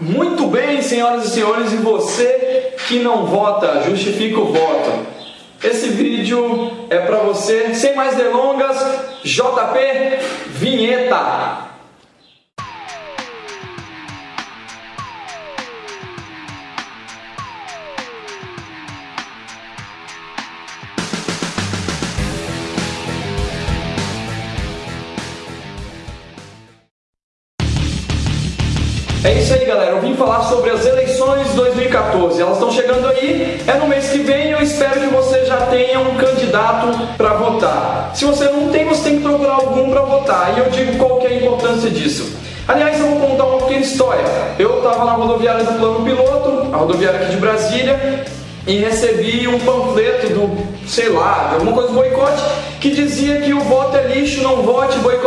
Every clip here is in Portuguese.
Muito bem, senhoras e senhores, e você que não vota, justifica o voto. Esse vídeo é para você. Sem mais delongas, JP Vinheta. É isso aí, galera. Eu vim falar sobre as eleições 2014. Elas estão chegando aí, é no mês que vem. Eu espero que você já tenha um candidato para votar. Se você não tem, você tem que procurar algum para votar. E eu digo qual que é a importância disso. Aliás, eu vou contar uma pequena história. Eu estava na rodoviária do Plano Piloto, a rodoviária aqui de Brasília, e recebi um panfleto do, sei lá, alguma coisa do boicote, que dizia que o voto é lixo, não vote, boicote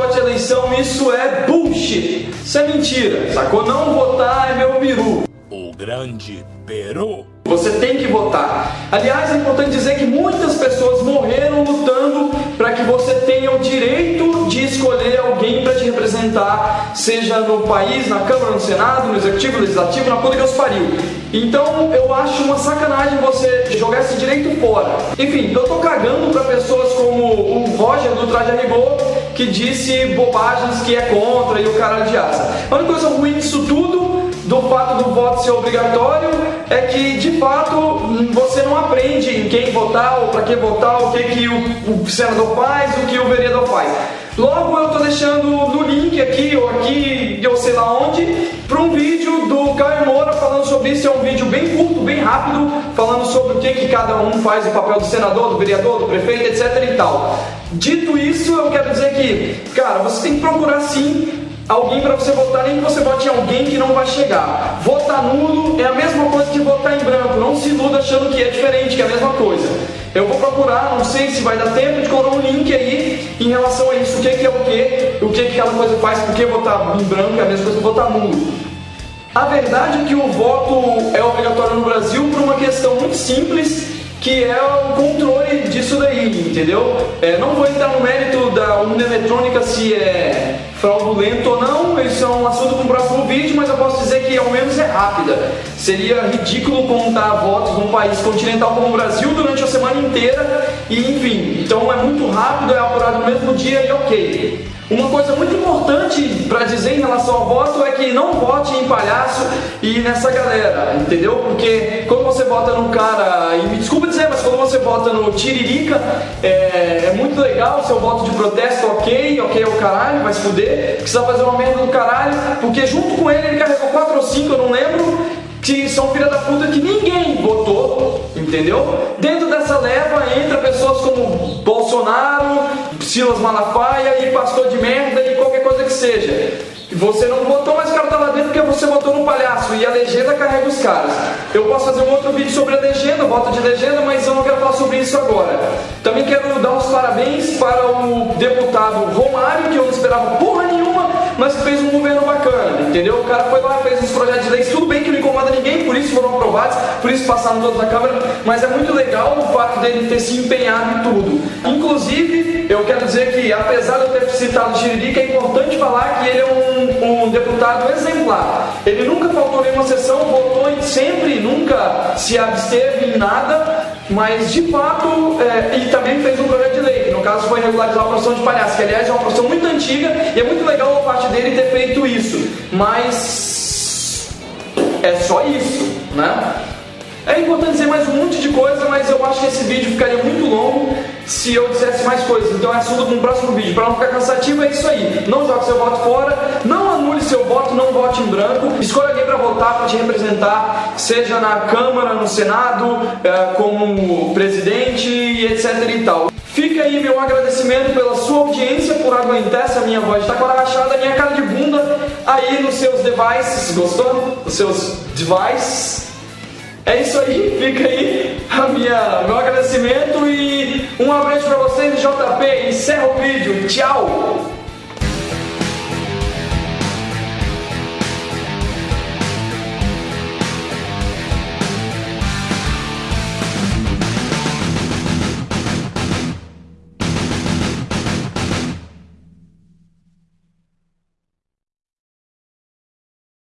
eleição, isso é bullshit. Isso é mentira, sacou? Não votar é meu peru. O grande Peru. Você tem que votar. Aliás, é importante dizer que muitas pessoas morreram lutando para que você tenha o direito de escolher alguém para te representar, seja no país, na Câmara, no Senado, no Executivo, no Legislativo, na puta que os pariu. Então eu acho uma sacanagem você jogar esse direito fora. Enfim, eu tô cagando para pessoas como o Roger do Traje a Rigor, que disse bobagens que é contra e o caralho de asa. A única coisa ruim disso tudo do fato do voto ser obrigatório é que de fato você não aprende em quem votar ou para que votar, o que, que o, o senador faz, o que o vereador faz. Logo eu estou deixando no link aqui ou aqui, rápido, falando sobre o que, que cada um faz, o papel do senador, do vereador, do prefeito, etc e tal. Dito isso, eu quero dizer que, cara, você tem que procurar sim alguém para você votar, nem que você vote em alguém que não vai chegar. Votar nulo é a mesma coisa que votar em branco. Não se iluda achando que é diferente, que é a mesma coisa. Eu vou procurar, não sei se vai dar tempo de colocar um link aí em relação a isso, o que, que é o que, o que, que cada coisa faz, por que votar em branco é a mesma coisa que votar nulo. A verdade é que o voto é obrigatório no Brasil por uma questão muito simples que é o controle disso daí, entendeu? É, não vou entrar no mérito da urna eletrônica se é fraudulento ou não, isso é um assunto para o próximo vídeo, mas eu posso dizer que ao menos é rápida. Seria ridículo contar votos num país continental como o Brasil durante a semana inteira e enfim, então é muito rápido, é apurado no mesmo dia e ok. Uma coisa muito importante para dizer em relação ao voto é que não vote em palhaço e nessa galera, entendeu? Porque quando você vota num cara, e me desculpa dizer, mas quando você vota no Tiririca, é, é muito legal seu voto de protesto, ok, ok é o caralho, vai se fuder, precisa fazer uma merda do caralho, porque junto com ele ele carregou 4 ou 5, eu não lembro, que são filha da puta que ninguém votou, entendeu? Dentro dessa leva entra pessoas como Bolsonaro, Silas Malafaia e pastor de merda e qualquer coisa que seja. Você não votou, mas o cara tá lá dentro porque você votou no palhaço e a legenda carrega os caras. Eu posso fazer um outro vídeo sobre a legenda, voto de legenda, mas eu não quero falar sobre isso agora. Também quero dar os parabéns para o deputado Romário, que eu não esperava porra nenhuma, mas que fez um governo bacana, entendeu? O cara foi lá, fez uns projetos de leis, tudo bem que não incomoda ninguém, por isso foram aprovados, por isso passaram todos na Câmara, mas é muito legal o fato dele ter se empenhado em tudo. Inclusive, eu quero dizer que, apesar de eu ter citado o Tiririca, é importante falar que ele é um, um deputado exemplar. Ele nunca faltou nenhuma sessão, votou sempre, nunca se absteve em nada, mas de fato, é, e também fez um projeto de lei, que no caso foi regularizar a profissão de palhaço, que aliás é uma profissão muito antiga e é muito legal a parte dele ter feito isso, mas é só isso, né? É importante dizer mais um monte de coisa, mas eu acho que esse vídeo ficaria muito longo se eu dissesse mais coisas. Então é assunto para um próximo vídeo. Para não ficar cansativo, é isso aí. Não jogue seu voto fora, não em branco. Escolha alguém para votar, para te representar, seja na Câmara, no Senado, é, como presidente e etc e tal. Fica aí meu agradecimento pela sua audiência, por aguentar essa minha voz de taquara rachada, minha cara de bunda aí nos seus devices. Gostou? Os seus devices. É isso aí, fica aí a minha, meu agradecimento e um abraço para vocês, JP. Encerra o vídeo. Tchau!